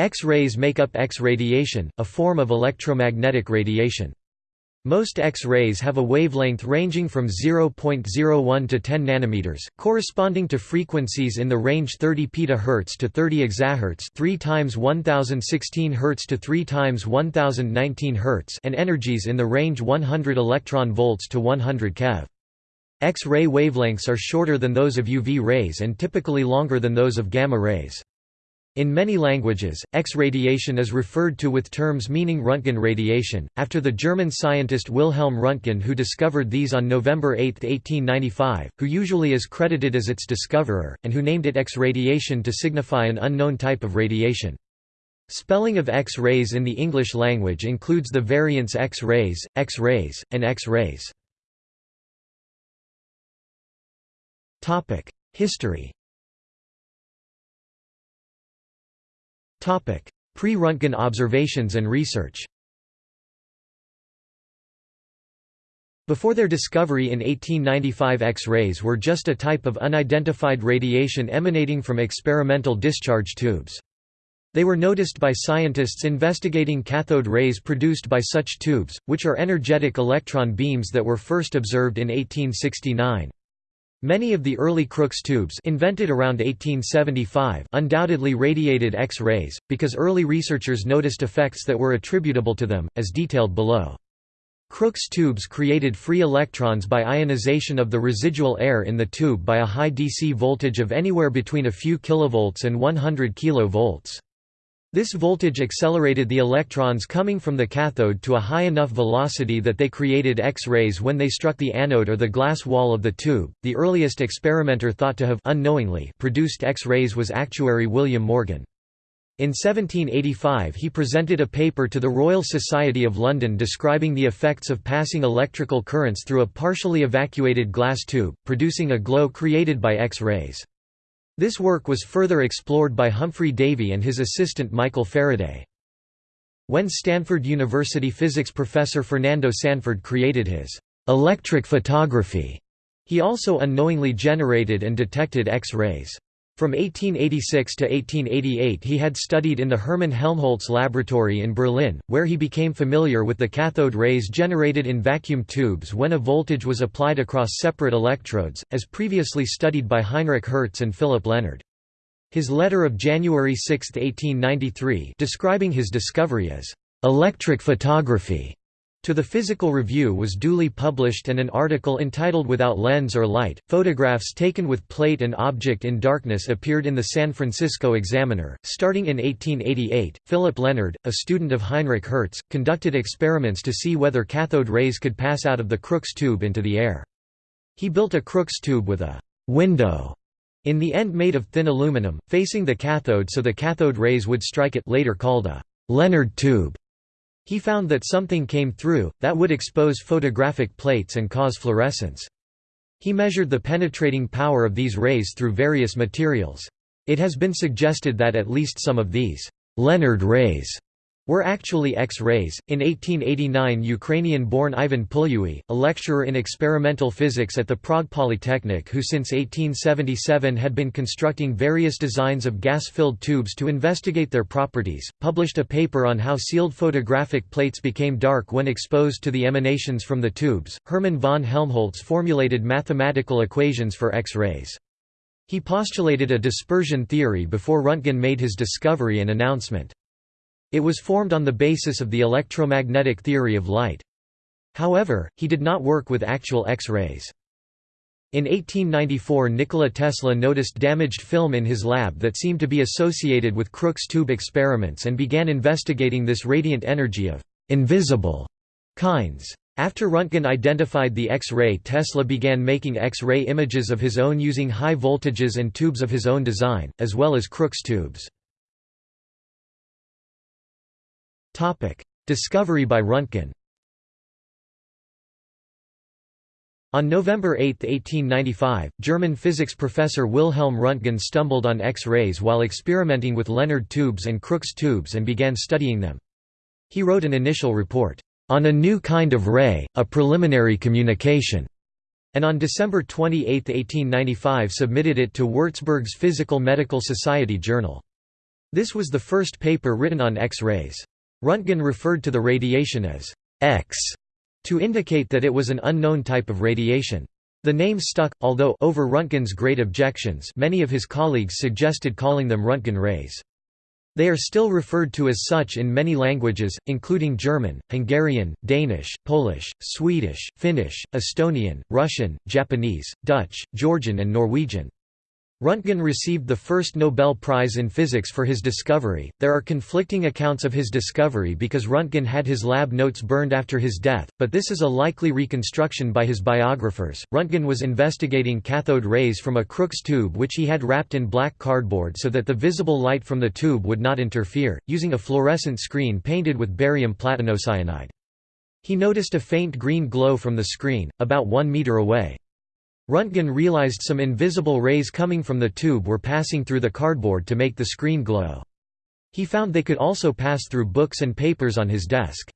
X-rays make up X-radiation, a form of electromagnetic radiation. Most X-rays have a wavelength ranging from 0.01 to 10 nanometers, corresponding to frequencies in the range 30 petahertz to 30 exahertz, 3 times 1016 Hz to 3 times 1019 Hz, and energies in the range 100 electron volts to 100 keV. X-ray wavelengths are shorter than those of UV rays and typically longer than those of gamma rays. In many languages, X-radiation is referred to with terms meaning Röntgen radiation, after the German scientist Wilhelm Röntgen who discovered these on November 8, 1895, who usually is credited as its discoverer, and who named it X-radiation to signify an unknown type of radiation. Spelling of X-rays in the English language includes the variants X-rays, X-rays, and X-rays. History Pre-Röntgen observations and research Before their discovery in 1895 X-rays were just a type of unidentified radiation emanating from experimental discharge tubes. They were noticed by scientists investigating cathode rays produced by such tubes, which are energetic electron beams that were first observed in 1869. Many of the early Crookes tubes invented around 1875 undoubtedly radiated X-rays, because early researchers noticed effects that were attributable to them, as detailed below. Crookes tubes created free electrons by ionization of the residual air in the tube by a high DC voltage of anywhere between a few kilovolts and 100 kilovolts. This voltage accelerated the electrons coming from the cathode to a high enough velocity that they created X-rays when they struck the anode or the glass wall of the tube. The earliest experimenter thought to have unknowingly produced X-rays was actuary William Morgan. In 1785 he presented a paper to the Royal Society of London describing the effects of passing electrical currents through a partially evacuated glass tube, producing a glow created by X-rays. This work was further explored by Humphry Davy and his assistant Michael Faraday. When Stanford University physics professor Fernando Sanford created his electric photography, he also unknowingly generated and detected X-rays. From 1886 to 1888 he had studied in the Hermann Helmholtz laboratory in Berlin, where he became familiar with the cathode rays generated in vacuum tubes when a voltage was applied across separate electrodes, as previously studied by Heinrich Hertz and Philipp Lenard. His letter of January 6, 1893 describing his discovery as «electric photography» To the Physical Review was duly published and an article entitled Without Lens or Light, photographs taken with plate and object in darkness appeared in the San Francisco Examiner. Starting in 1888, Philipp Lenard, a student of Heinrich Hertz, conducted experiments to see whether cathode rays could pass out of the Crookes tube into the air. He built a Crookes tube with a window in the end made of thin aluminum, facing the cathode so the cathode rays would strike it later called a Lenard tube. He found that something came through, that would expose photographic plates and cause fluorescence. He measured the penetrating power of these rays through various materials. It has been suggested that at least some of these Lenard rays were actually X-rays. In 1889 Ukrainian-born Ivan Puluj, a lecturer in experimental physics at the Prague Polytechnic who since 1877 had been constructing various designs of gas-filled tubes to investigate their properties, published a paper on how sealed photographic plates became dark when exposed to the emanations from the tubes. Hermann von Helmholtz formulated mathematical equations for X-rays. He postulated a dispersion theory before Röntgen made his discovery and announcement. It was formed on the basis of the electromagnetic theory of light. However, he did not work with actual X-rays. In 1894 Nikola Tesla noticed damaged film in his lab that seemed to be associated with Crookes tube experiments and began investigating this radiant energy of «invisible» kinds. After Röntgen identified the X-ray Tesla began making X-ray images of his own using high voltages and tubes of his own design, as well as Crookes tubes. Discovery by Röntgen On November 8, 1895, German physics professor Wilhelm Röntgen stumbled on X-rays while experimenting with Lenard tubes and Crookes tubes and began studying them. He wrote an initial report, "...on a new kind of ray, a preliminary communication", and on December 28, 1895 submitted it to Würzburg's Physical Medical Society journal. This was the first paper written on X-rays. Röntgen referred to the radiation as X to indicate that it was an unknown type of radiation. The name stuck, although over Röntgen's great objections many of his colleagues suggested calling them Röntgen rays. They are still referred to as such in many languages, including German, Hungarian, Danish, Polish, Swedish, Finnish, Estonian, Russian, Japanese, Dutch, Georgian and Norwegian. Röntgen received the first Nobel Prize in Physics for his discovery. There are conflicting accounts of his discovery because Röntgen had his lab notes burned after his death, but this is a likely reconstruction by his biographers. Röntgen was investigating cathode rays from a Crookes tube which he had wrapped in black cardboard so that the visible light from the tube would not interfere, using a fluorescent screen painted with barium platinocyanide. He noticed a faint green glow from the screen, about one meter away. Röntgen realized some invisible rays coming from the tube were passing through the cardboard to make the screen glow. He found they could also pass through books and papers on his desk.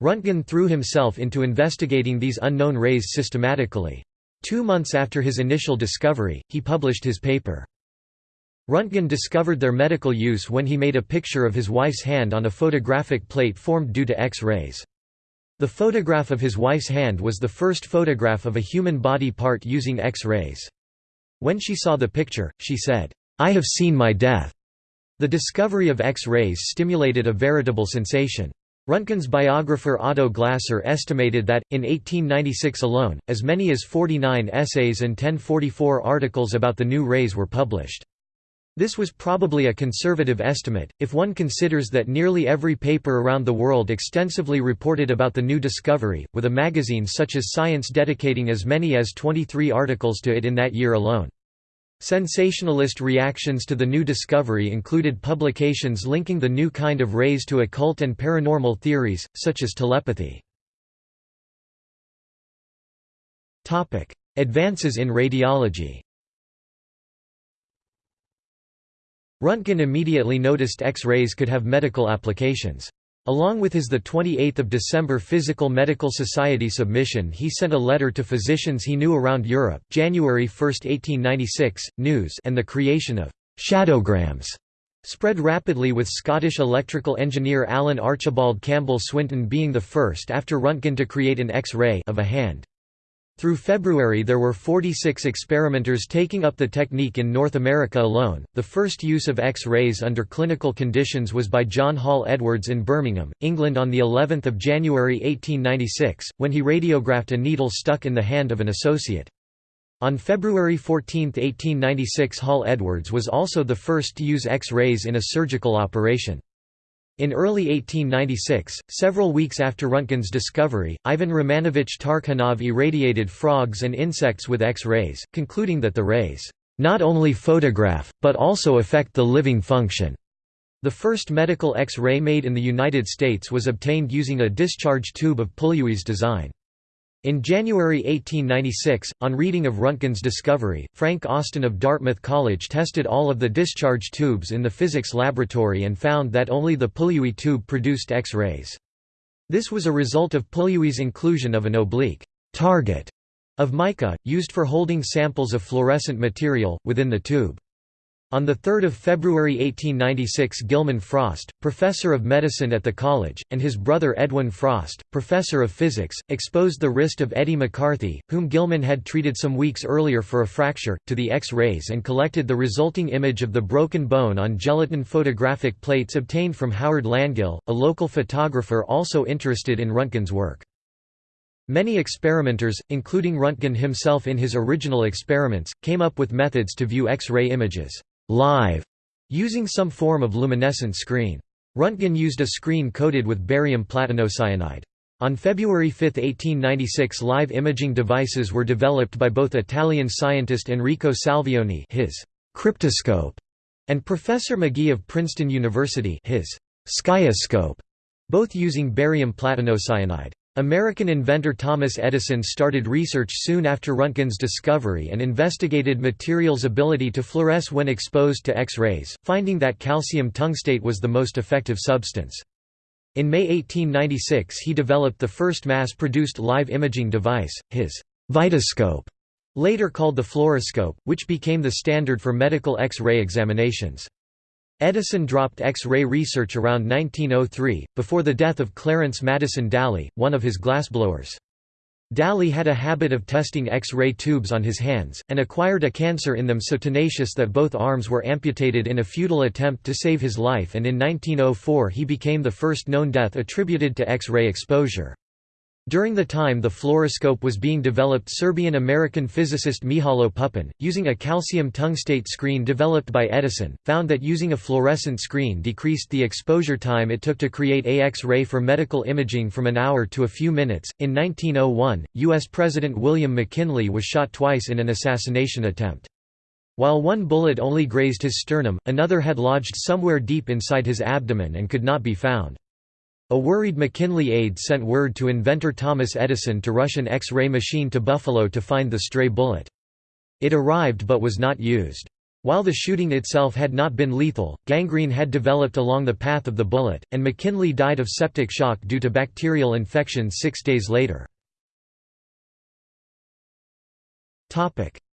Röntgen threw himself into investigating these unknown rays systematically. Two months after his initial discovery, he published his paper. Röntgen discovered their medical use when he made a picture of his wife's hand on a photographic plate formed due to X-rays. The photograph of his wife's hand was the first photograph of a human body part using X-rays. When she saw the picture, she said, "'I have seen my death'". The discovery of X-rays stimulated a veritable sensation. Röntgen's biographer Otto Glasser estimated that, in 1896 alone, as many as 49 essays and 1044 articles about the new rays were published. This was probably a conservative estimate, if one considers that nearly every paper around the world extensively reported about the new discovery, with a magazine such as Science dedicating as many as 23 articles to it in that year alone. Sensationalist reactions to the new discovery included publications linking the new kind of rays to occult and paranormal theories, such as telepathy. Advances in radiology Röntgen immediately noticed X-rays could have medical applications. Along with his 28 December Physical Medical Society submission he sent a letter to physicians he knew around Europe January 1, 1896, news and the creation of «shadowgrams» spread rapidly with Scottish electrical engineer Alan Archibald Campbell Swinton being the first after Röntgen to create an X-ray of a hand. Through February there were 46 experimenters taking up the technique in North America alone. The first use of X-rays under clinical conditions was by John Hall Edwards in Birmingham, England on the 11th of January 1896, when he radiographed a needle stuck in the hand of an associate. On February 14, 1896 Hall Edwards was also the first to use X-rays in a surgical operation. In early 1896, several weeks after Röntgen's discovery, Ivan Romanovich Tarkhanov irradiated frogs and insects with X-rays, concluding that the rays not only photograph, but also affect the living function. The first medical X-ray made in the United States was obtained using a discharge tube of Puluj's design. In January 1896, on reading of Röntgen's discovery, Frank Austin of Dartmouth College tested all of the discharge tubes in the physics laboratory and found that only the Puluj tube produced X-rays. This was a result of Puluj's inclusion of an oblique target of mica, used for holding samples of fluorescent material, within the tube. On 3 February 1896 Gilman Frost, professor of medicine at the college, and his brother Edwin Frost, professor of physics, exposed the wrist of Eddie McCarthy, whom Gilman had treated some weeks earlier for a fracture, to the X-rays and collected the resulting image of the broken bone on gelatin photographic plates obtained from Howard Langille, a local photographer also interested in Röntgen's work. Many experimenters, including Röntgen himself in his original experiments, came up with methods to view X-ray images live using some form of luminescent screen. Röntgen used a screen coated with barium platinocyanide. On February 5, 1896 live imaging devices were developed by both Italian scientist Enrico Salvioni his cryptoscope and Professor McGee of Princeton University his skioscope, both using barium platinocyanide. American inventor Thomas Edison started research soon after Röntgen's discovery and investigated materials' ability to fluoresce when exposed to X-rays, finding that calcium tungstate was the most effective substance. In May 1896 he developed the first mass-produced live imaging device, his Vitascope, later called the fluoroscope, which became the standard for medical X-ray examinations. Edison dropped X-ray research around 1903, before the death of Clarence Madison Dally, one of his glassblowers. Dally had a habit of testing X-ray tubes on his hands, and acquired a cancer in them so tenacious that both arms were amputated in a futile attempt to save his life and in 1904 he became the first known death attributed to X-ray exposure. During the time the fluoroscope was being developed Serbian-American physicist Mihajlo Pupin, using a calcium tungstate screen developed by Edison, found that using a fluorescent screen decreased the exposure time it took to create a X-ray for medical imaging from an hour to a few minutes. In 1901, U.S. President William McKinley was shot twice in an assassination attempt. While one bullet only grazed his sternum, another had lodged somewhere deep inside his abdomen and could not be found. A worried McKinley aide sent word to inventor Thomas Edison to rush an X-ray machine to Buffalo to find the stray bullet. It arrived but was not used. While the shooting itself had not been lethal, gangrene had developed along the path of the bullet, and McKinley died of septic shock due to bacterial infection six days later.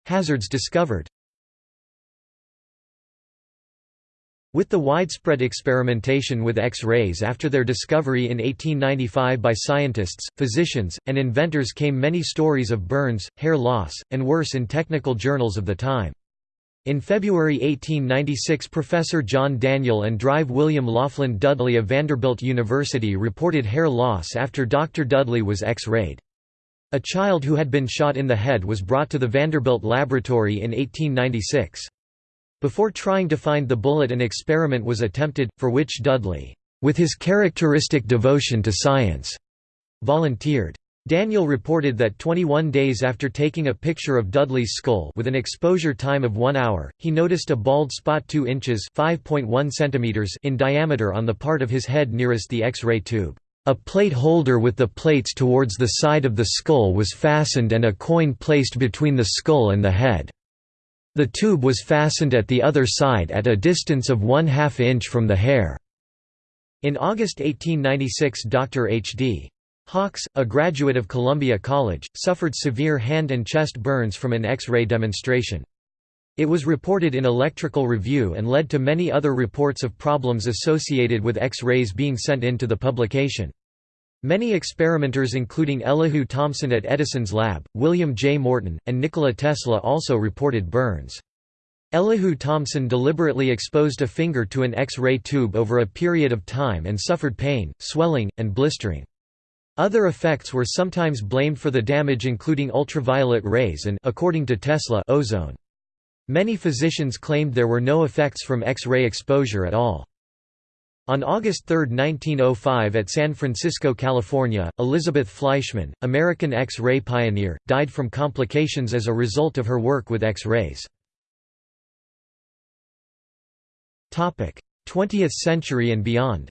Hazards discovered With the widespread experimentation with X-rays after their discovery in 1895 by scientists, physicians, and inventors came many stories of burns, hair loss, and worse in technical journals of the time. In February 1896 Professor John Daniel and Drive William Lofland Dudley of Vanderbilt University reported hair loss after Dr. Dudley was X-rayed. A child who had been shot in the head was brought to the Vanderbilt laboratory in 1896. Before trying to find the bullet an experiment was attempted, for which Dudley, with his characteristic devotion to science, volunteered. Daniel reported that 21 days after taking a picture of Dudley's skull with an exposure time of 1 hour, he noticed a bald spot 2 inches centimeters in diameter on the part of his head nearest the X-ray tube. A plate holder with the plates towards the side of the skull was fastened and a coin placed between the skull and the head. The tube was fastened at the other side at a distance of one half inch from the hair. In August 1896 Dr. H.D. Hawks, a graduate of Columbia College, suffered severe hand and chest burns from an X-ray demonstration. It was reported in Electrical Review and led to many other reports of problems associated with X-rays being sent in to the publication. Many experimenters including Elihu Thomson at Edison's lab, William J. Morton, and Nikola Tesla also reported burns. Elihu Thomson deliberately exposed a finger to an X-ray tube over a period of time and suffered pain, swelling, and blistering. Other effects were sometimes blamed for the damage including ultraviolet rays and according to Tesla, ozone. Many physicians claimed there were no effects from X-ray exposure at all. On August 3, 1905 at San Francisco, California, Elizabeth Fleischmann, American X-ray pioneer, died from complications as a result of her work with X-rays. 20th century and beyond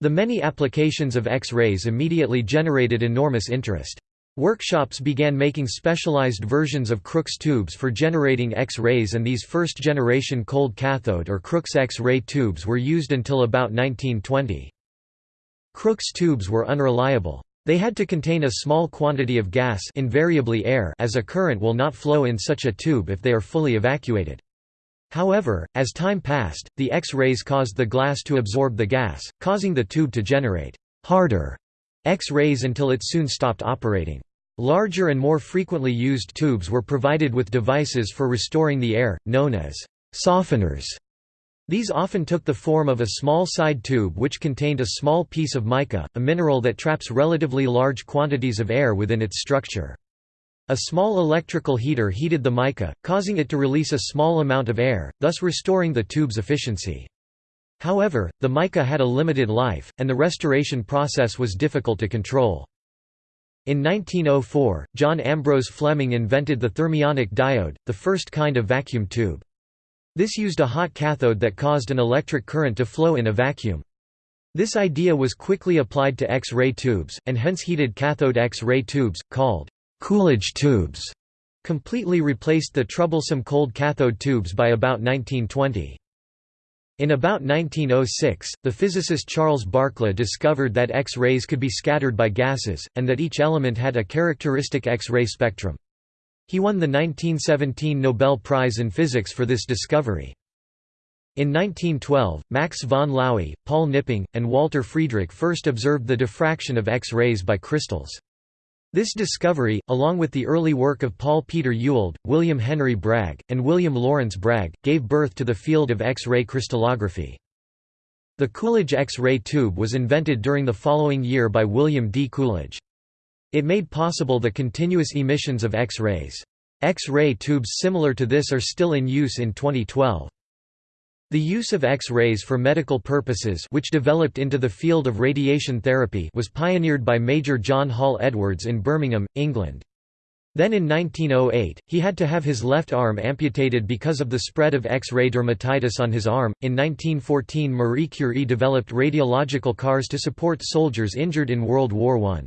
The many applications of X-rays immediately generated enormous interest. Workshops began making specialized versions of Crookes tubes for generating X-rays and these first-generation cold cathode or Crookes X-ray tubes were used until about 1920. Crookes tubes were unreliable. They had to contain a small quantity of gas invariably air as a current will not flow in such a tube if they are fully evacuated. However, as time passed, the X-rays caused the glass to absorb the gas, causing the tube to generate harder X-rays until it soon stopped operating. Larger and more frequently used tubes were provided with devices for restoring the air, known as softeners. These often took the form of a small side tube which contained a small piece of mica, a mineral that traps relatively large quantities of air within its structure. A small electrical heater heated the mica, causing it to release a small amount of air, thus restoring the tube's efficiency. However, the mica had a limited life, and the restoration process was difficult to control. In 1904, John Ambrose Fleming invented the thermionic diode, the first kind of vacuum tube. This used a hot cathode that caused an electric current to flow in a vacuum. This idea was quickly applied to X-ray tubes, and hence heated cathode X-ray tubes, called Coolidge tubes, completely replaced the troublesome cold cathode tubes by about 1920. In about 1906, the physicist Charles Barkla discovered that X-rays could be scattered by gases, and that each element had a characteristic X-ray spectrum. He won the 1917 Nobel Prize in Physics for this discovery. In 1912, Max von Laue, Paul Knipping, and Walter Friedrich first observed the diffraction of X-rays by crystals. This discovery, along with the early work of Paul Peter Ewald, William Henry Bragg, and William Lawrence Bragg, gave birth to the field of X-ray crystallography. The Coolidge X-ray tube was invented during the following year by William D. Coolidge. It made possible the continuous emissions of X-rays. X-ray tubes similar to this are still in use in 2012. The use of X-rays for medical purposes which developed into the field of radiation therapy was pioneered by Major John Hall Edwards in Birmingham, England. Then in 1908, he had to have his left arm amputated because of the spread of X-ray dermatitis on his arm. In 1914 Marie Curie developed radiological cars to support soldiers injured in World War I.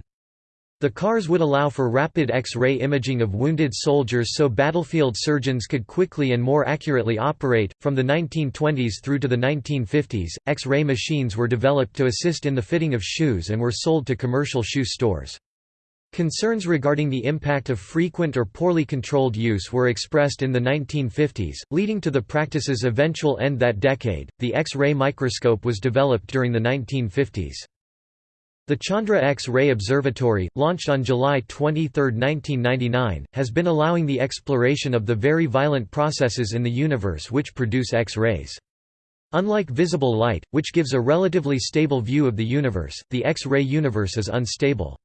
The cars would allow for rapid X-ray imaging of wounded soldiers so battlefield surgeons could quickly and more accurately operate. From the 1920s through to the 1950s, X-ray machines were developed to assist in the fitting of shoes and were sold to commercial shoe stores. Concerns regarding the impact of frequent or poorly controlled use were expressed in the 1950s, leading to the practice's eventual end that decade. The X-ray microscope was developed during the 1950s. The Chandra X-ray Observatory, launched on July 23, 1999, has been allowing the exploration of the very violent processes in the universe which produce X-rays. Unlike visible light, which gives a relatively stable view of the universe, the X-ray universe is unstable.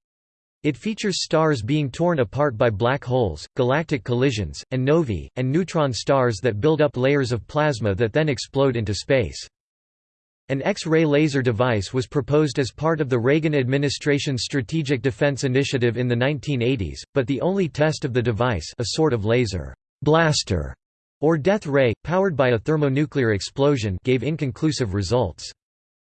It features stars being torn apart by black holes, galactic collisions, and novae, and neutron stars that build up layers of plasma that then explode into space. An X-ray laser device was proposed as part of the Reagan administration's Strategic Defense Initiative in the 1980s, but the only test of the device a sort of laser blaster or death ray, powered by a thermonuclear explosion gave inconclusive results.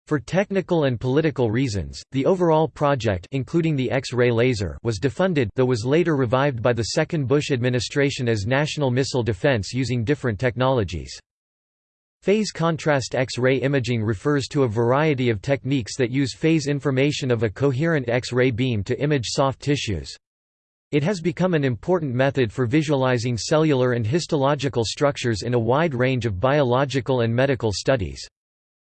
For technical and political reasons, the overall project including the X-ray laser was defunded though was later revived by the second Bush administration as national missile defense using different technologies. Phase contrast X-ray imaging refers to a variety of techniques that use phase information of a coherent X-ray beam to image soft tissues. It has become an important method for visualizing cellular and histological structures in a wide range of biological and medical studies.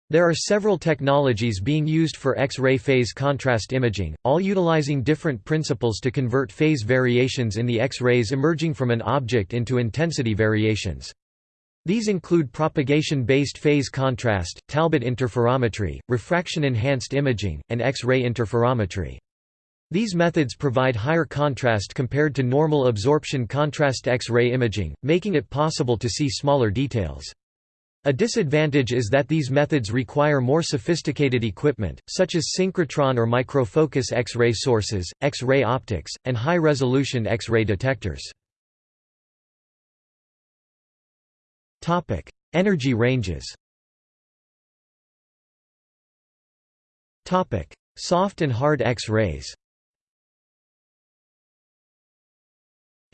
There are several technologies being used for X-ray phase contrast imaging, all utilizing different principles to convert phase variations in the X-rays emerging from an object into intensity variations. These include propagation-based phase contrast, Talbot interferometry, refraction-enhanced imaging, and X-ray interferometry. These methods provide higher contrast compared to normal absorption contrast X-ray imaging, making it possible to see smaller details. A disadvantage is that these methods require more sophisticated equipment, such as synchrotron or microfocus X-ray sources, X-ray optics, and high-resolution X-ray detectors. Topic: Energy ranges. Topic: Soft and hard X-rays.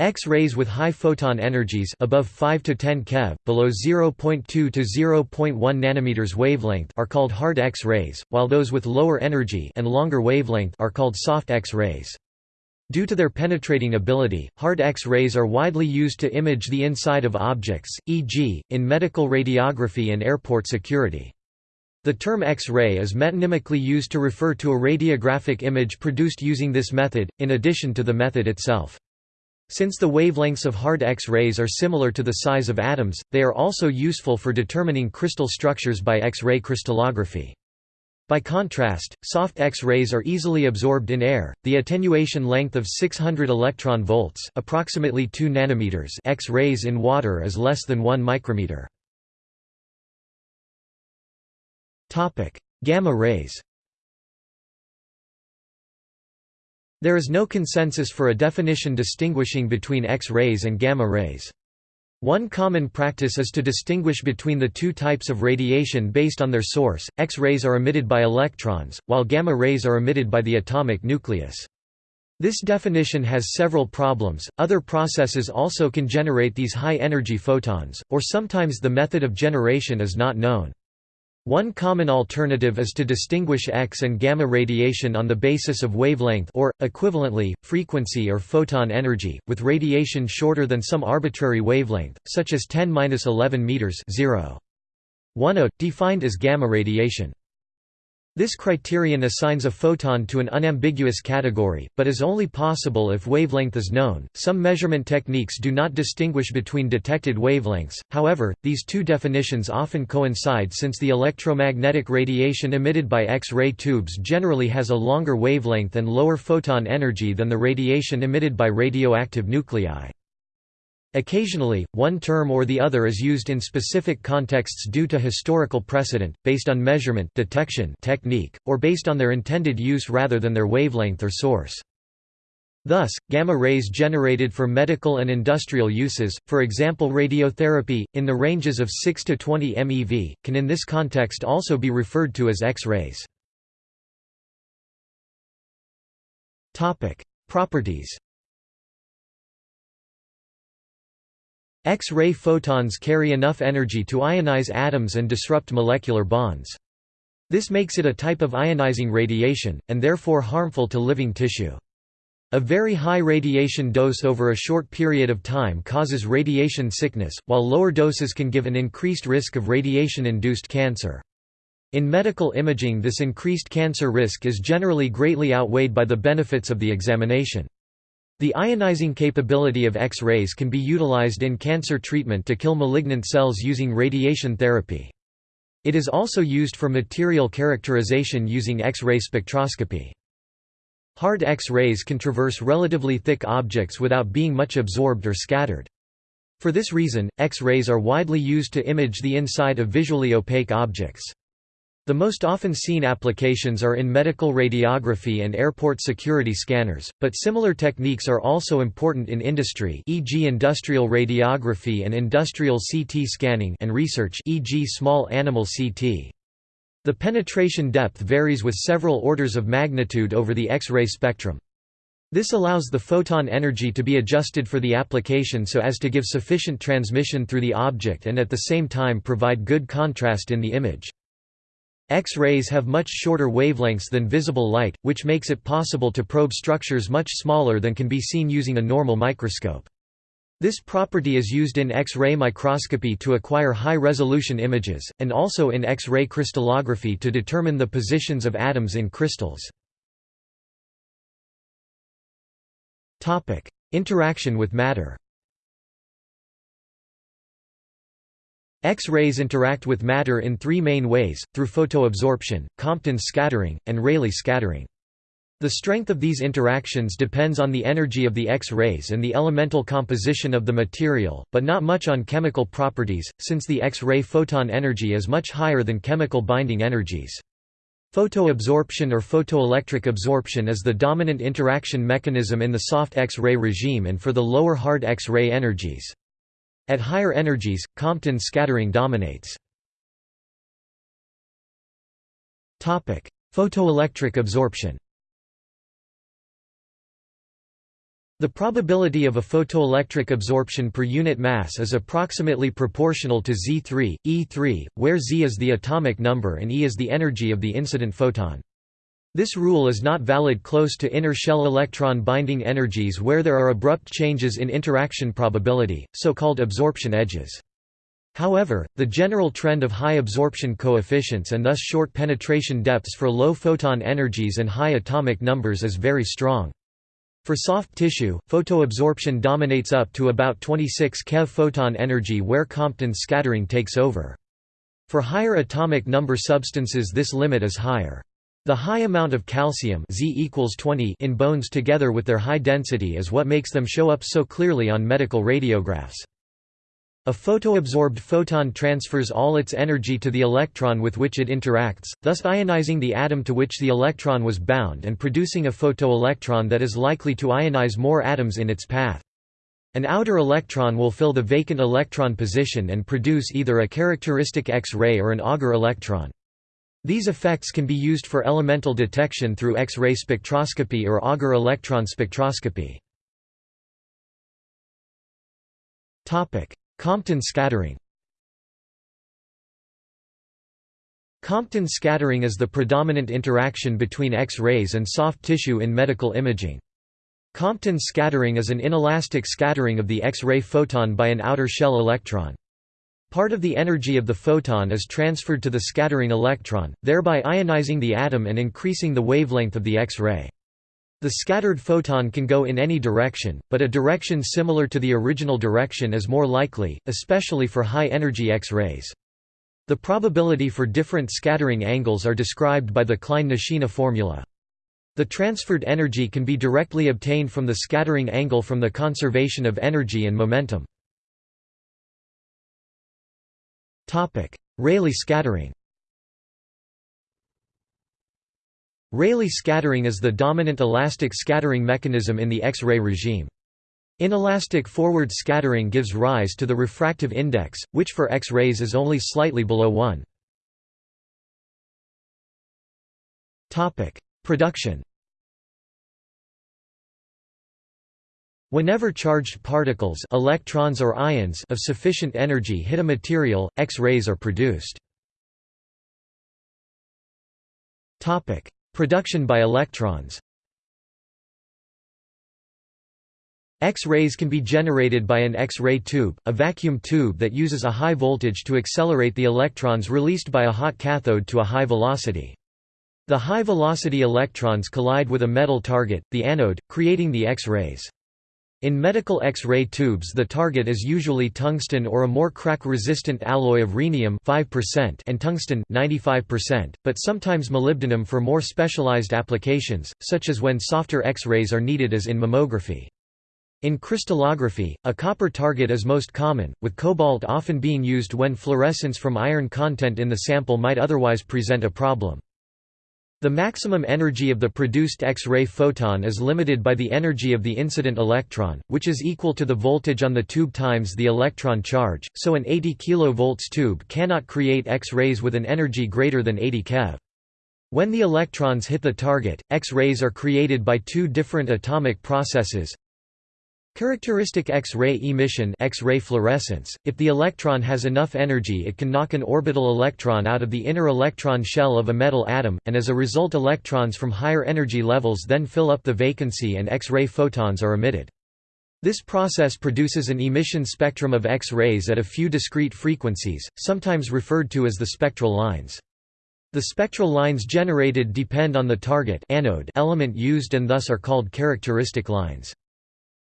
X-rays with high photon energies above 5 to 10 keV, below 0.2 to 0.1 nanometers wavelength are called hard X-rays, while those with lower energy and longer wavelength are called soft X-rays. Due to their penetrating ability, hard X-rays are widely used to image the inside of objects, e.g., in medical radiography and airport security. The term X-ray is metonymically used to refer to a radiographic image produced using this method, in addition to the method itself. Since the wavelengths of hard X-rays are similar to the size of atoms, they are also useful for determining crystal structures by X-ray crystallography. By contrast, soft X-rays are easily absorbed in air. The attenuation length of 600 electron volts, approximately 2 nanometers, X-rays in water is less than 1 micrometer. Topic: Gamma rays. There is no consensus for a definition distinguishing between X-rays and gamma rays. One common practice is to distinguish between the two types of radiation based on their source. X-rays are emitted by electrons, while gamma rays are emitted by the atomic nucleus. This definition has several problems. Other processes also can generate these high energy photons, or sometimes the method of generation is not known. One common alternative is to distinguish X and gamma radiation on the basis of wavelength or, equivalently, frequency or photon energy, with radiation shorter than some arbitrary wavelength, such as 10-11 meters 0. 1 defined as gamma radiation. This criterion assigns a photon to an unambiguous category, but is only possible if wavelength is known. Some measurement techniques do not distinguish between detected wavelengths, however, these two definitions often coincide since the electromagnetic radiation emitted by X ray tubes generally has a longer wavelength and lower photon energy than the radiation emitted by radioactive nuclei. Occasionally, one term or the other is used in specific contexts due to historical precedent, based on measurement detection technique, or based on their intended use rather than their wavelength or source. Thus, gamma rays generated for medical and industrial uses, for example radiotherapy, in the ranges of 6 to 20 MeV, can in this context also be referred to as X-rays. Properties X-ray photons carry enough energy to ionize atoms and disrupt molecular bonds. This makes it a type of ionizing radiation, and therefore harmful to living tissue. A very high radiation dose over a short period of time causes radiation sickness, while lower doses can give an increased risk of radiation-induced cancer. In medical imaging this increased cancer risk is generally greatly outweighed by the benefits of the examination. The ionizing capability of X-rays can be utilized in cancer treatment to kill malignant cells using radiation therapy. It is also used for material characterization using X-ray spectroscopy. Hard X-rays can traverse relatively thick objects without being much absorbed or scattered. For this reason, X-rays are widely used to image the inside of visually opaque objects. The most often seen applications are in medical radiography and airport security scanners, but similar techniques are also important in industry e.g. industrial radiography and industrial CT scanning and research e.g. small animal CT. The penetration depth varies with several orders of magnitude over the X-ray spectrum. This allows the photon energy to be adjusted for the application so as to give sufficient transmission through the object and at the same time provide good contrast in the image. X-rays have much shorter wavelengths than visible light, which makes it possible to probe structures much smaller than can be seen using a normal microscope. This property is used in X-ray microscopy to acquire high-resolution images, and also in X-ray crystallography to determine the positions of atoms in crystals. Interaction with matter X-rays interact with matter in three main ways, through photoabsorption, Compton scattering, and Rayleigh scattering. The strength of these interactions depends on the energy of the X-rays and the elemental composition of the material, but not much on chemical properties, since the X-ray photon energy is much higher than chemical binding energies. Photoabsorption or photoelectric absorption is the dominant interaction mechanism in the soft X-ray regime and for the lower hard X-ray energies. At higher energies, Compton scattering dominates. Photoelectric absorption The probability of a photoelectric absorption per unit mass is approximately proportional to Z3, E3, where Z is the atomic number and E is the energy of the incident photon. This rule is not valid close to inner shell electron binding energies where there are abrupt changes in interaction probability, so-called absorption edges. However, the general trend of high absorption coefficients and thus short penetration depths for low photon energies and high atomic numbers is very strong. For soft tissue, photoabsorption dominates up to about 26 keV photon energy where Compton scattering takes over. For higher atomic number substances this limit is higher. The high amount of calcium Z equals 20 in bones together with their high density is what makes them show up so clearly on medical radiographs. A photoabsorbed photon transfers all its energy to the electron with which it interacts, thus ionizing the atom to which the electron was bound and producing a photoelectron that is likely to ionize more atoms in its path. An outer electron will fill the vacant electron position and produce either a characteristic X-ray or an Auger electron. These effects can be used for elemental detection through X-ray spectroscopy or Auger electron spectroscopy. Compton scattering Compton scattering is the predominant interaction between X-rays and soft tissue in medical imaging. Compton scattering is an inelastic scattering of the X-ray photon by an outer shell electron. Part of the energy of the photon is transferred to the scattering electron, thereby ionizing the atom and increasing the wavelength of the X-ray. The scattered photon can go in any direction, but a direction similar to the original direction is more likely, especially for high-energy X-rays. The probability for different scattering angles are described by the Klein-Nishina formula. The transferred energy can be directly obtained from the scattering angle from the conservation of energy and momentum. Rayleigh scattering Rayleigh scattering is the dominant elastic scattering mechanism in the X-ray regime. Inelastic forward scattering gives rise to the refractive index, which for X-rays is only slightly below 1. Production Whenever charged particles electrons or ions of sufficient energy hit a material, X-rays are produced. Production by electrons X-rays can be generated by an X-ray tube, a vacuum tube that uses a high voltage to accelerate the electrons released by a hot cathode to a high velocity. The high-velocity electrons collide with a metal target, the anode, creating the X-rays. In medical X-ray tubes the target is usually tungsten or a more crack-resistant alloy of rhenium 5% and tungsten 95%, but sometimes molybdenum for more specialized applications, such as when softer X-rays are needed as in mammography. In crystallography, a copper target is most common, with cobalt often being used when fluorescence from iron content in the sample might otherwise present a problem. The maximum energy of the produced X-ray photon is limited by the energy of the incident electron, which is equal to the voltage on the tube times the electron charge, so an 80 kV tube cannot create X-rays with an energy greater than 80 keV. When the electrons hit the target, X-rays are created by two different atomic processes, Characteristic X-ray emission X-ray fluorescence, if the electron has enough energy it can knock an orbital electron out of the inner electron shell of a metal atom, and as a result electrons from higher energy levels then fill up the vacancy and X-ray photons are emitted. This process produces an emission spectrum of X-rays at a few discrete frequencies, sometimes referred to as the spectral lines. The spectral lines generated depend on the target anode element used and thus are called characteristic lines.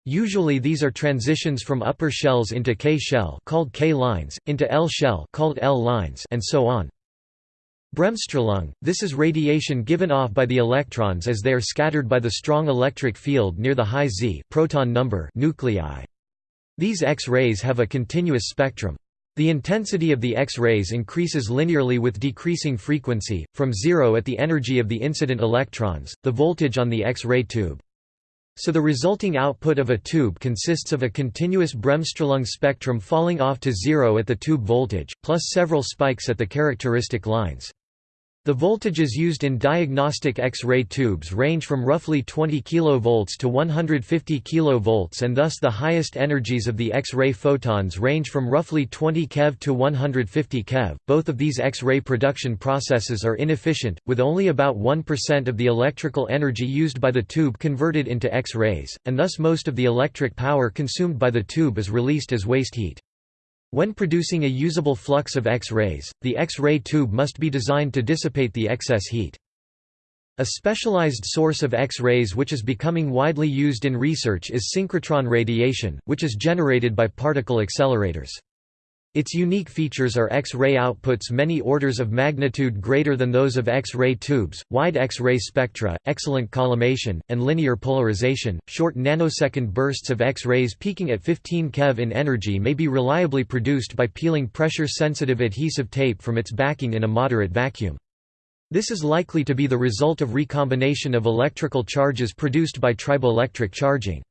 Usually these are transitions from upper shells into K shell called K lines, into L shell called L lines and so on. Bremsstrahlung – This is radiation given off by the electrons as they are scattered by the strong electric field near the high Z proton number nuclei. These X-rays have a continuous spectrum. The intensity of the X-rays increases linearly with decreasing frequency, from zero at the energy of the incident electrons, the voltage on the X-ray tube. So the resulting output of a tube consists of a continuous Bremsstrahlung spectrum falling off to zero at the tube voltage, plus several spikes at the characteristic lines. The voltages used in diagnostic X-ray tubes range from roughly 20 kV to 150 kV and thus the highest energies of the X-ray photons range from roughly 20 keV to 150 keV. Both of these X-ray production processes are inefficient, with only about 1% of the electrical energy used by the tube converted into X-rays, and thus most of the electric power consumed by the tube is released as waste heat. When producing a usable flux of X-rays, the X-ray tube must be designed to dissipate the excess heat. A specialized source of X-rays which is becoming widely used in research is synchrotron radiation, which is generated by particle accelerators. Its unique features are X-ray outputs many orders of magnitude greater than those of X-ray tubes, wide X-ray spectra, excellent collimation, and linear polarization. Short nanosecond bursts of X-rays peaking at 15 keV in energy may be reliably produced by peeling pressure-sensitive adhesive tape from its backing in a moderate vacuum. This is likely to be the result of recombination of electrical charges produced by triboelectric charging.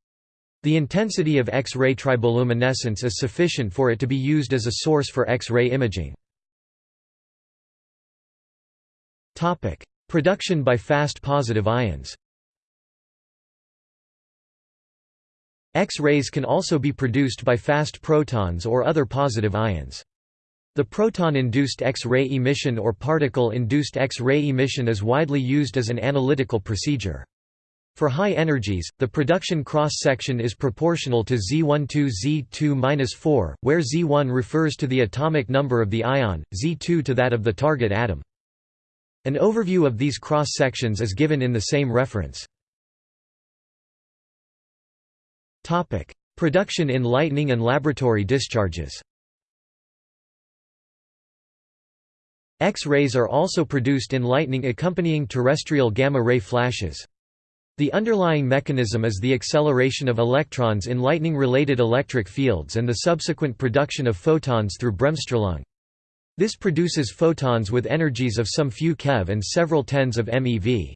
The intensity of X-ray triboluminescence is sufficient for it to be used as a source for X-ray imaging. Production by fast positive ions X-rays can also be produced by fast protons or other positive ions. The proton-induced X-ray emission or particle-induced X-ray emission is widely used as an analytical procedure. For high energies, the production cross-section is proportional to Z12 Z2-4, where Z1 refers to the atomic number of the ion, Z2 to that of the target atom. An overview of these cross-sections is given in the same reference. Production in lightning and laboratory discharges X-rays are also produced in lightning accompanying terrestrial gamma-ray flashes. The underlying mechanism is the acceleration of electrons in lightning-related electric fields and the subsequent production of photons through Bremsstrahlung. This produces photons with energies of some few keV and several tens of MeV.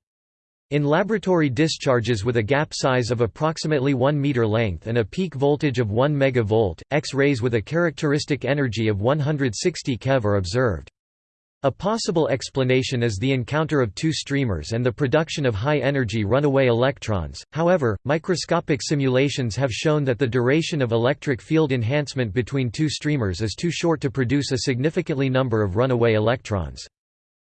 In laboratory discharges with a gap size of approximately 1 meter length and a peak voltage of 1 MeV, X-rays with a characteristic energy of 160 keV are observed. A possible explanation is the encounter of two streamers and the production of high-energy runaway electrons, however, microscopic simulations have shown that the duration of electric field enhancement between two streamers is too short to produce a significantly number of runaway electrons.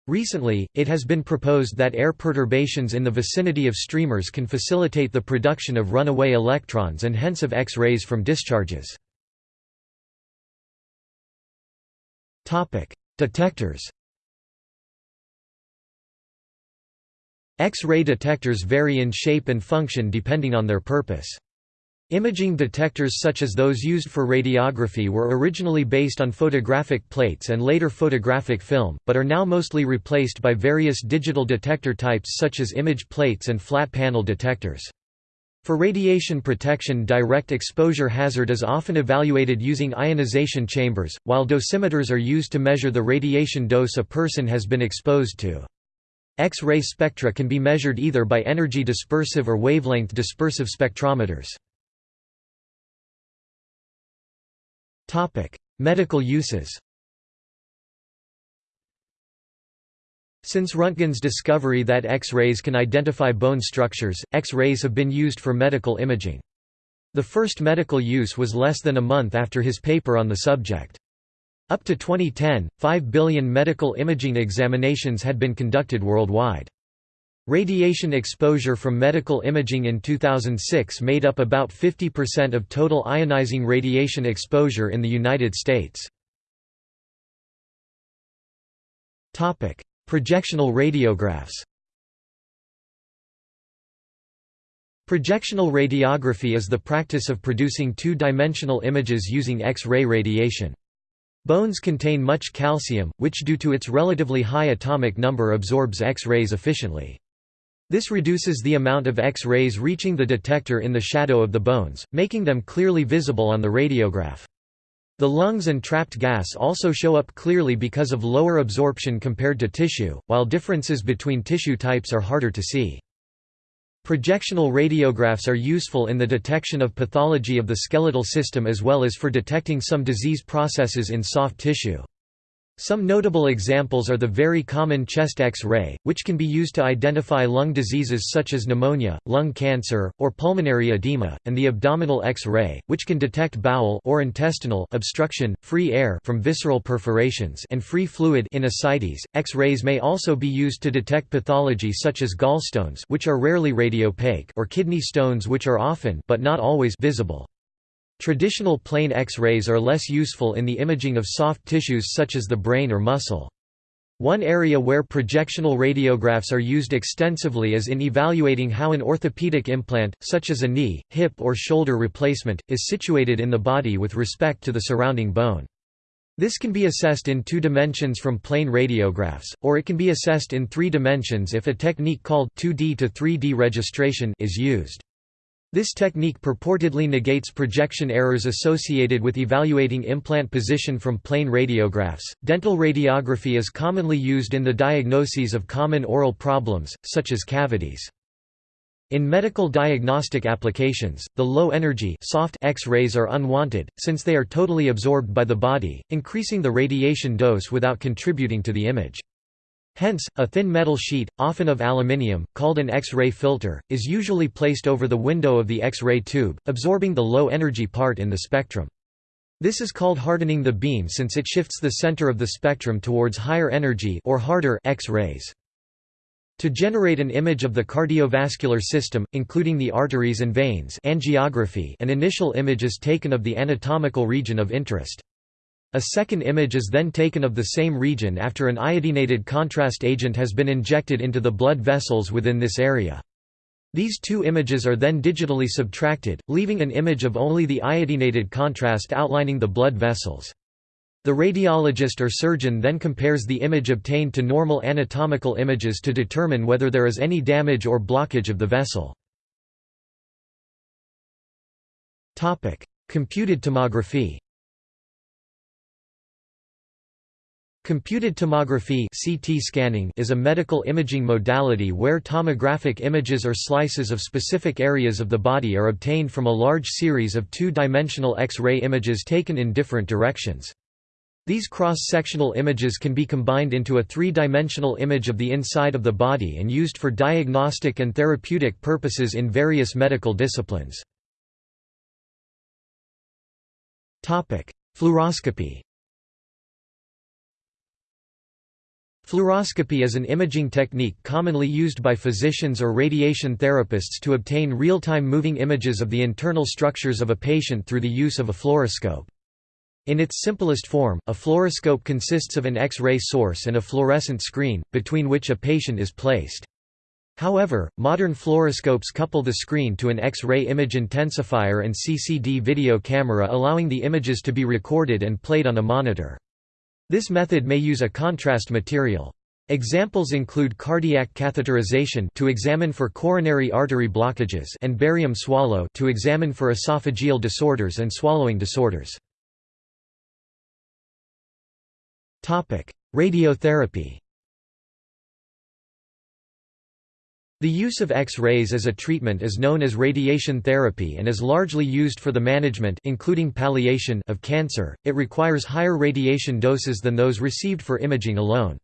Recently, it has been proposed that air perturbations in the vicinity of streamers can facilitate the production of runaway electrons and hence of X-rays from discharges. Detectors X-ray detectors vary in shape and function depending on their purpose. Imaging detectors such as those used for radiography were originally based on photographic plates and later photographic film, but are now mostly replaced by various digital detector types such as image plates and flat panel detectors. For radiation protection direct exposure hazard is often evaluated using ionization chambers, while dosimeters are used to measure the radiation dose a person has been exposed to. X-ray spectra can be measured either by energy dispersive or wavelength dispersive spectrometers. Medical uses Since Röntgen's discovery that X-rays can identify bone structures, X-rays have been used for medical imaging. The first medical use was less than a month after his paper on the subject. Up to 2010, 5 billion medical imaging examinations had been conducted worldwide. Radiation exposure from medical imaging in 2006 made up about 50% of total ionizing radiation exposure in the United States. Projectional radiographs Projectional radiography is the practice of producing two-dimensional images using X-ray radiation. Bones contain much calcium, which due to its relatively high atomic number absorbs X-rays efficiently. This reduces the amount of X-rays reaching the detector in the shadow of the bones, making them clearly visible on the radiograph. The lungs and trapped gas also show up clearly because of lower absorption compared to tissue, while differences between tissue types are harder to see. Projectional radiographs are useful in the detection of pathology of the skeletal system as well as for detecting some disease processes in soft tissue. Some notable examples are the very common chest X-ray, which can be used to identify lung diseases such as pneumonia, lung cancer, or pulmonary edema, and the abdominal X-ray, which can detect bowel or intestinal obstruction, free air from visceral perforations and free fluid in ascites. X-rays may also be used to detect pathology such as gallstones which are rarely radiopaque or kidney stones which are often but not always visible. Traditional plain X-rays are less useful in the imaging of soft tissues such as the brain or muscle. One area where projectional radiographs are used extensively is in evaluating how an orthopedic implant, such as a knee, hip or shoulder replacement, is situated in the body with respect to the surrounding bone. This can be assessed in two dimensions from plain radiographs, or it can be assessed in three dimensions if a technique called 2D to 3D registration is used. This technique purportedly negates projection errors associated with evaluating implant position from plain radiographs. Dental radiography is commonly used in the diagnoses of common oral problems, such as cavities. In medical diagnostic applications, the low-energy soft X-rays are unwanted, since they are totally absorbed by the body, increasing the radiation dose without contributing to the image. Hence, a thin metal sheet, often of aluminium, called an X-ray filter, is usually placed over the window of the X-ray tube, absorbing the low-energy part in the spectrum. This is called hardening the beam since it shifts the center of the spectrum towards higher energy or harder X-rays. To generate an image of the cardiovascular system, including the arteries and veins angiography, an initial image is taken of the anatomical region of interest. A second image is then taken of the same region after an iodinated contrast agent has been injected into the blood vessels within this area. These two images are then digitally subtracted, leaving an image of only the iodinated contrast outlining the blood vessels. The radiologist or surgeon then compares the image obtained to normal anatomical images to determine whether there is any damage or blockage of the vessel. Computed tomography Computed tomography CT scanning is a medical imaging modality where tomographic images or slices of specific areas of the body are obtained from a large series of two-dimensional X-ray images taken in different directions. These cross-sectional images can be combined into a three-dimensional image of the inside of the body and used for diagnostic and therapeutic purposes in various medical disciplines. Fluoroscopy Fluoroscopy is an imaging technique commonly used by physicians or radiation therapists to obtain real-time moving images of the internal structures of a patient through the use of a fluoroscope. In its simplest form, a fluoroscope consists of an X-ray source and a fluorescent screen, between which a patient is placed. However, modern fluoroscopes couple the screen to an X-ray image intensifier and CCD video camera allowing the images to be recorded and played on a monitor. This method may use a contrast material. Examples include cardiac catheterization to examine for coronary artery blockages and barium swallow to examine for esophageal disorders and swallowing disorders. Topic: Radiotherapy. The use of X-rays as a treatment is known as radiation therapy and is largely used for the management including palliation of cancer. It requires higher radiation doses than those received for imaging alone.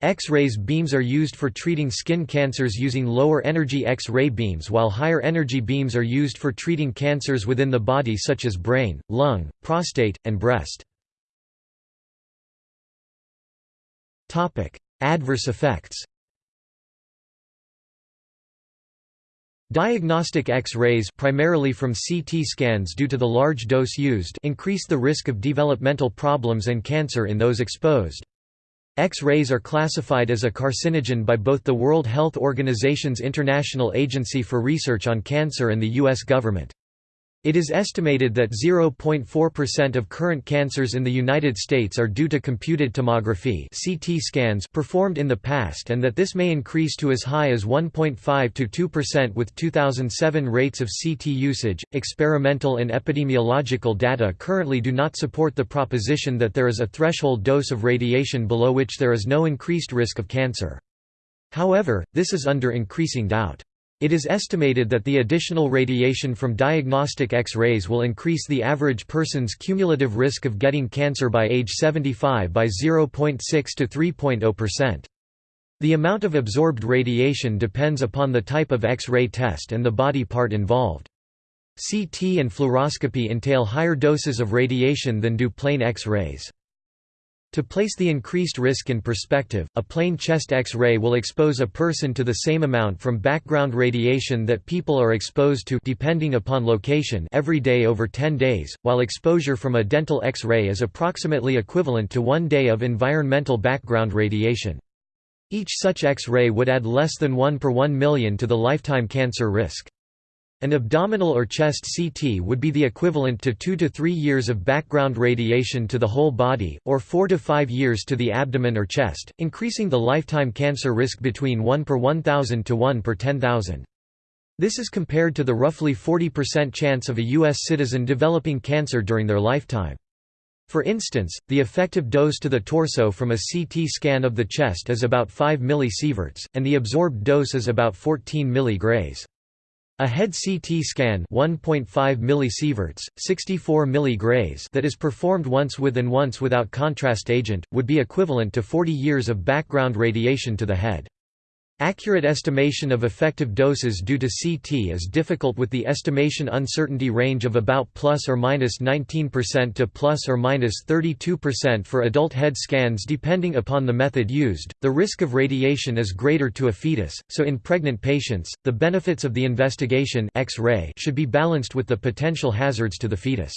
X-rays beams are used for treating skin cancers using lower energy X-ray beams while higher energy beams are used for treating cancers within the body such as brain, lung, prostate, and breast. Adverse effects Diagnostic X-rays primarily from CT scans due to the large dose used increase the risk of developmental problems and cancer in those exposed. X-rays are classified as a carcinogen by both the World Health Organization's International Agency for Research on Cancer and the U.S. government. It is estimated that 0.4% of current cancers in the United States are due to computed tomography (CT scans) performed in the past and that this may increase to as high as 1.5 to 2% with 2007 rates of CT usage. Experimental and epidemiological data currently do not support the proposition that there is a threshold dose of radiation below which there is no increased risk of cancer. However, this is under increasing doubt. It is estimated that the additional radiation from diagnostic X-rays will increase the average person's cumulative risk of getting cancer by age 75 by 0.6 to 3.0%. The amount of absorbed radiation depends upon the type of X-ray test and the body part involved. CT and fluoroscopy entail higher doses of radiation than do plain X-rays. To place the increased risk in perspective, a plain chest X-ray will expose a person to the same amount from background radiation that people are exposed to depending upon location every day over 10 days, while exposure from a dental X-ray is approximately equivalent to one day of environmental background radiation. Each such X-ray would add less than 1 per 1 million to the lifetime cancer risk. An abdominal or chest CT would be the equivalent to 2 to 3 years of background radiation to the whole body, or 4 to 5 years to the abdomen or chest, increasing the lifetime cancer risk between 1 per 1,000 to 1 per 10,000. This is compared to the roughly 40% chance of a U.S. citizen developing cancer during their lifetime. For instance, the effective dose to the torso from a CT scan of the chest is about 5 millisieverts, and the absorbed dose is about 14 milligray. A head CT scan 1.5 millisieverts, 64 milligrays that is performed once with and once without contrast agent, would be equivalent to 40 years of background radiation to the head. Accurate estimation of effective doses due to CT is difficult with the estimation uncertainty range of about plus or minus 19% to plus or minus 32% for adult head scans depending upon the method used. The risk of radiation is greater to a fetus, so in pregnant patients, the benefits of the investigation X-ray should be balanced with the potential hazards to the fetus.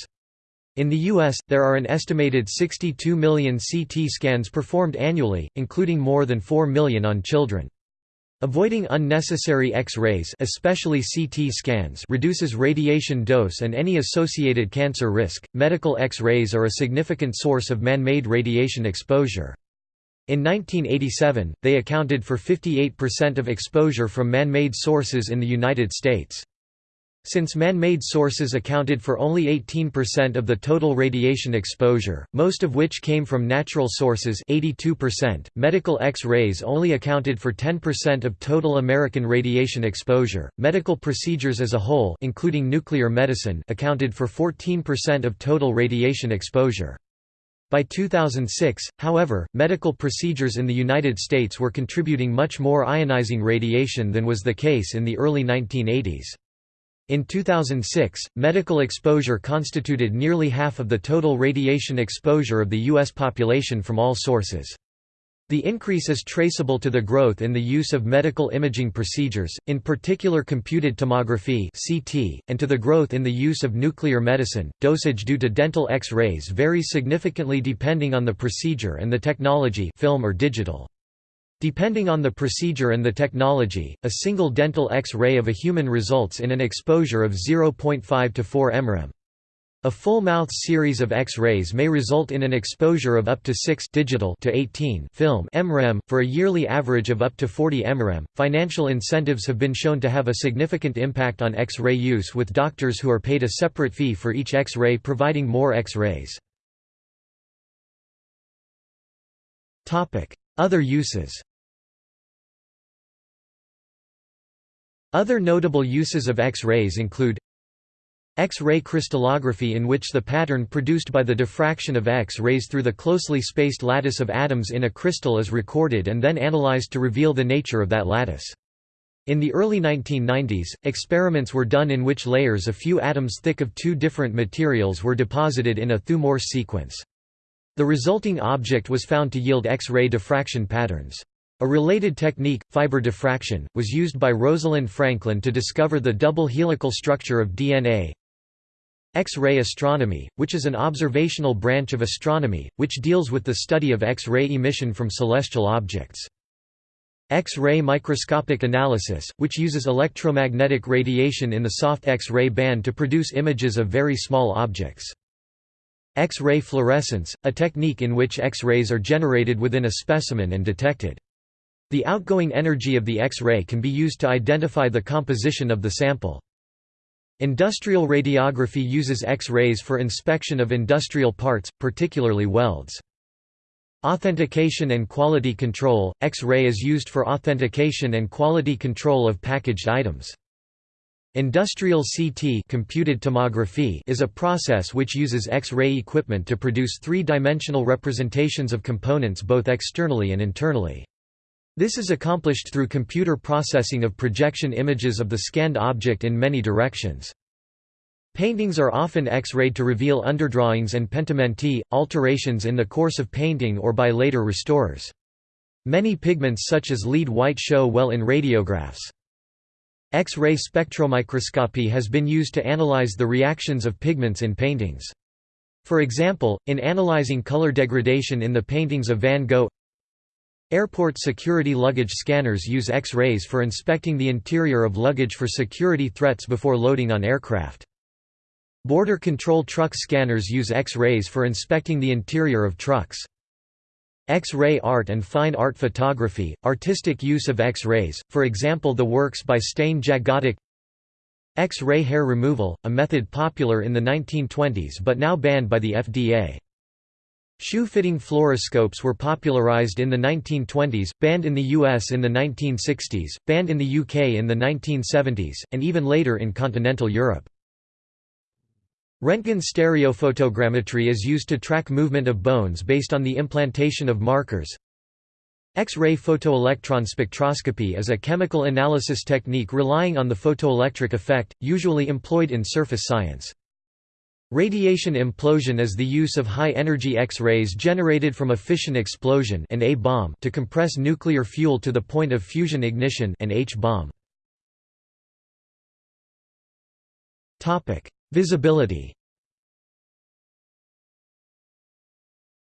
In the U.S., there are an estimated 62 million CT scans performed annually, including more than 4 million on children. Avoiding unnecessary X-rays especially CT scans reduces radiation dose and any associated cancer risk. Medical X-rays are a significant source of man-made radiation exposure. In 1987, they accounted for 58% of exposure from man-made sources in the United States. Since man-made sources accounted for only 18% of the total radiation exposure, most of which came from natural sources 82%, medical X-rays only accounted for 10% of total American radiation exposure. Medical procedures as a whole, including nuclear medicine, accounted for 14% of total radiation exposure. By 2006, however, medical procedures in the United States were contributing much more ionizing radiation than was the case in the early 1980s. In 2006, medical exposure constituted nearly half of the total radiation exposure of the U.S. population from all sources. The increase is traceable to the growth in the use of medical imaging procedures, in particular computed tomography (CT), and to the growth in the use of nuclear medicine. Dosage due to dental X-rays varies significantly depending on the procedure and the technology, film or digital. Depending on the procedure and the technology, a single dental X-ray of a human results in an exposure of 0.5 to 4 mrem. A full-mouth series of X-rays may result in an exposure of up to 6 digital to 18 film mrem, for a yearly average of up to 40 mrem. Financial incentives have been shown to have a significant impact on X-ray use with doctors who are paid a separate fee for each X-ray providing more X-rays. Topic: Other uses Other notable uses of X-rays include X-ray crystallography in which the pattern produced by the diffraction of X-rays through the closely spaced lattice of atoms in a crystal is recorded and then analyzed to reveal the nature of that lattice. In the early 1990s, experiments were done in which layers a few atoms thick of two different materials were deposited in a Thue-Morse sequence. The resulting object was found to yield X-ray diffraction patterns. A related technique, fiber diffraction, was used by Rosalind Franklin to discover the double helical structure of DNA. X-ray astronomy, which is an observational branch of astronomy, which deals with the study of X-ray emission from celestial objects. X-ray microscopic analysis, which uses electromagnetic radiation in the soft X-ray band to produce images of very small objects. X-ray fluorescence, a technique in which X-rays are generated within a specimen and detected. The outgoing energy of the X-ray can be used to identify the composition of the sample. Industrial radiography uses X-rays for inspection of industrial parts, particularly welds. Authentication and quality control – X-ray is used for authentication and quality control of packaged items. Industrial CT computed tomography is a process which uses X-ray equipment to produce three-dimensional representations of components both externally and internally. This is accomplished through computer processing of projection images of the scanned object in many directions. Paintings are often X-rayed to reveal underdrawings and pentimenti, alterations in the course of painting or by later restorers. Many pigments such as lead white show well in radiographs. X-ray spectromicroscopy has been used to analyze the reactions of pigments in paintings. For example, in analyzing color degradation in the paintings of Van Gogh Airport security luggage scanners use X-rays for inspecting the interior of luggage for security threats before loading on aircraft. Border control truck scanners use X-rays for inspecting the interior of trucks. X-ray art and fine art photography, artistic use of X-rays, for example the works by Stane Jagodič X-ray hair removal, a method popular in the 1920s but now banned by the FDA. Shoe-fitting fluoroscopes were popularized in the 1920s, banned in the US in the 1960s, banned in the UK in the 1970s, and even later in continental Europe. Röntgen stereophotogrammetry is used to track movement of bones based on the implantation of markers. X-ray photoelectron spectroscopy is a chemical analysis technique relying on the photoelectric effect, usually employed in surface science. Radiation implosion is the use of high-energy X-rays generated from a fission explosion an A-bomb to compress nuclear fuel to the point of fusion ignition an H-bomb. Visibility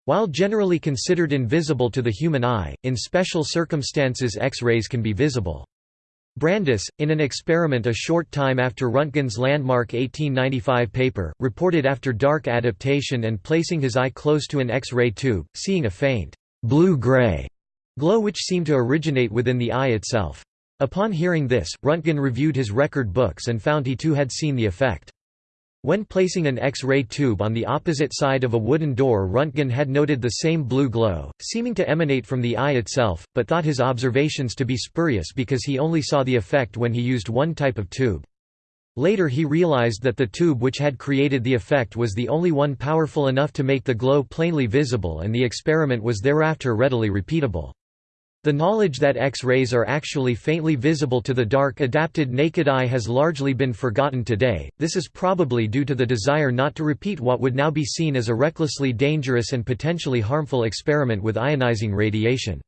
While generally considered invisible to the human eye, in special circumstances X-rays can be visible. Brandes, in an experiment a short time after Röntgen's landmark 1895 paper, reported after dark adaptation and placing his eye close to an X-ray tube, seeing a faint, blue-gray glow which seemed to originate within the eye itself. Upon hearing this, Röntgen reviewed his record books and found he too had seen the effect. When placing an X-ray tube on the opposite side of a wooden door Röntgen had noted the same blue glow, seeming to emanate from the eye itself, but thought his observations to be spurious because he only saw the effect when he used one type of tube. Later he realized that the tube which had created the effect was the only one powerful enough to make the glow plainly visible and the experiment was thereafter readily repeatable. The knowledge that X-rays are actually faintly visible to the dark adapted naked eye has largely been forgotten today, this is probably due to the desire not to repeat what would now be seen as a recklessly dangerous and potentially harmful experiment with ionizing radiation.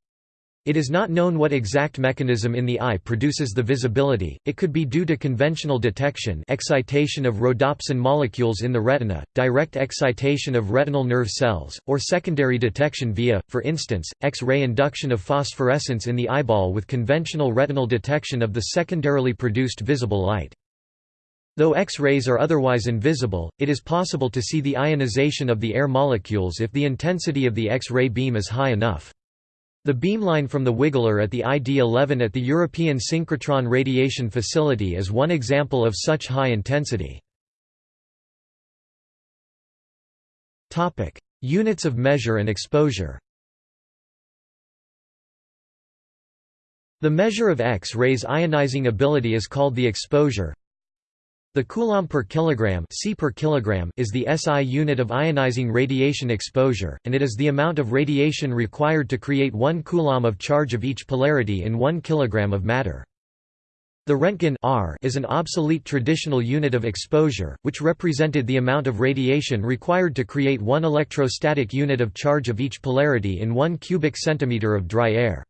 It is not known what exact mechanism in the eye produces the visibility, it could be due to conventional detection excitation of rhodopsin molecules in the retina, direct excitation of retinal nerve cells, or secondary detection via, for instance, X-ray induction of phosphorescence in the eyeball with conventional retinal detection of the secondarily produced visible light. Though X-rays are otherwise invisible, it is possible to see the ionization of the air molecules if the intensity of the X-ray beam is high enough. The beamline from the Wiggler at the ID-11 at the European Synchrotron Radiation Facility is one example of such high intensity. Units of measure and exposure. The measure of X-rays ionizing ability is called the exposure the coulomb per kilogram, C per kilogram is the SI unit of ionizing radiation exposure, and it is the amount of radiation required to create 1 coulomb of charge of each polarity in 1 kilogram of matter. The Röntgen R is an obsolete traditional unit of exposure, which represented the amount of radiation required to create 1 electrostatic unit of charge of each polarity in 1 cubic centimeter of dry air.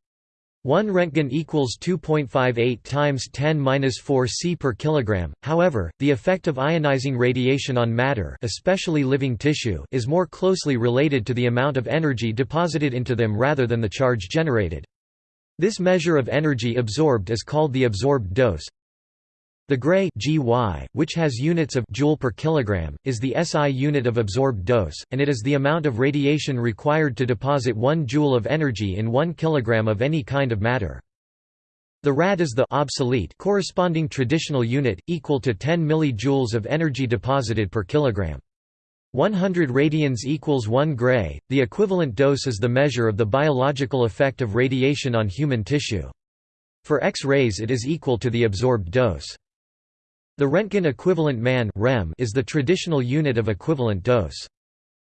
1 Röntgen equals 2.58 times 10^-4 C per kilogram. However, the effect of ionizing radiation on matter, especially living tissue, is more closely related to the amount of energy deposited into them rather than the charge generated. This measure of energy absorbed is called the absorbed dose. The Gray GY, which has units of joule per kilogram, is the SI unit of absorbed dose, and it is the amount of radiation required to deposit 1 joule of energy in 1 kilogram of any kind of matter. The rad is the obsolete corresponding traditional unit, equal to 10 millijoules of energy deposited per kilogram. 100 radians equals 1 gray. The equivalent dose is the measure of the biological effect of radiation on human tissue. For X-rays it is equal to the absorbed dose. The Röntgen equivalent man is the traditional unit of equivalent dose.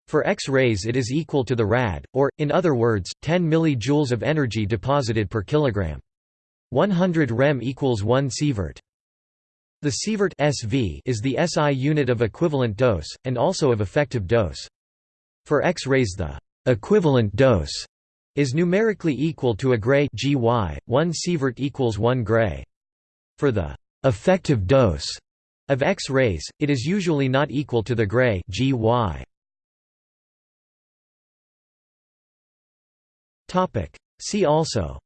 For X-rays it is equal to the rad, or, in other words, 10 mJ of energy deposited per kilogram. 100 rem equals 1 sievert. The sievert SV is the SI unit of equivalent dose, and also of effective dose. For X-rays the equivalent dose is numerically equal to a gray GY, 1 sievert equals 1 gray. For the effective dose of X-rays, it is usually not equal to the gray GY. Topic. See also.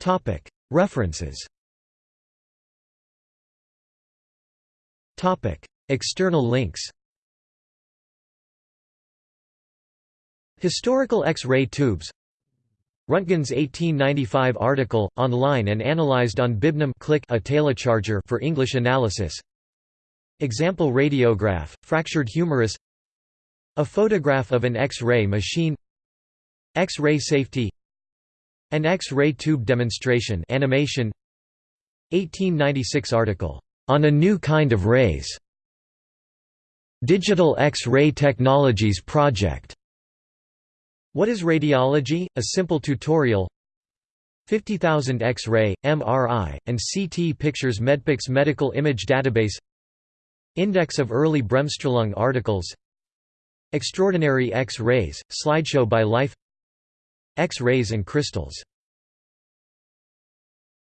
Topic. References. Topic. External links. Historical X-ray tubes Röntgen's 1895 article, online and analyzed on Bibnum click a telecharger for English analysis. Example radiograph, fractured humerus. A photograph of an X-ray machine. X-ray safety. An X-ray tube demonstration animation. 1896 article, "...on a new kind of rays", Digital X-ray Technologies Project What is radiology? A simple tutorial. 50,000 X-ray, MRI, and CT pictures Medpix medical image database. Index of early Bremsstrahlung articles. Extraordinary X-rays, slideshow by Life. X-rays and crystals